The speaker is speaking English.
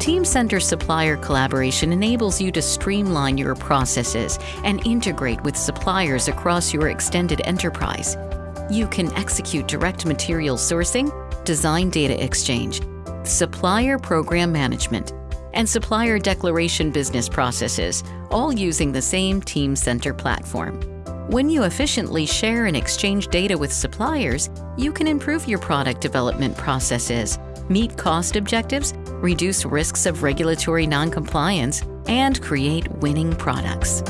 Teamcenter supplier collaboration enables you to streamline your processes and integrate with suppliers across your extended enterprise. You can execute direct material sourcing, design data exchange, supplier program management, and supplier declaration business processes, all using the same Teamcenter platform. When you efficiently share and exchange data with suppliers, you can improve your product development processes, meet cost objectives, reduce risks of regulatory noncompliance, and create winning products.